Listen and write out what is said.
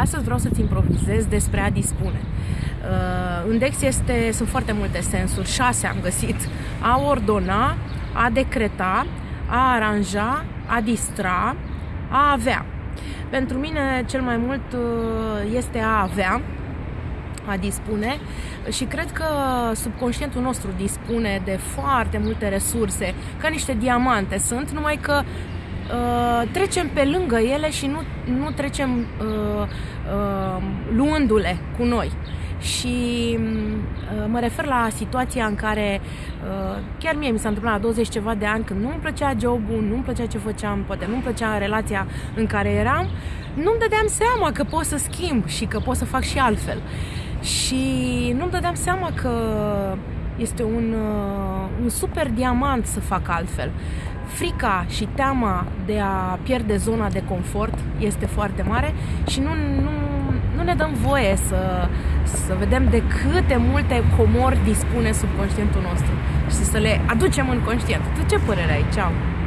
Astăzi vreau să-ți improvizez despre a dispune. Uh, în Dex este, sunt foarte multe sensuri, șase am găsit. A ordona, a decreta, a aranja, a distra, a avea. Pentru mine cel mai mult uh, este a avea, a dispune și cred că subconștientul nostru dispune de foarte multe resurse, ca niște diamante sunt, numai că uh, trecem pe lângă ele și nu, nu trecem uh, uh, luându-le cu noi. Și uh, mă refer la situația în care uh, chiar mie mi s-a întâmplat la 20 ceva de ani când nu îmi plăcea jobul, nu îmi plăcea ce făceam, poate nu îmi plăcea relația în care eram, nu-mi dădeam seama că pot să schimb și că pot să fac și altfel. Și nu-mi dădeam seama că este un, uh, un super diamant să fac altfel. Frica și teama de a pierde zona de confort este foarte mare și nu, nu, nu ne dăm voie să, să vedem de câte multe comori dispune subconștientul nostru și să le aducem în conștient. Tu ce părere ai? Ceau!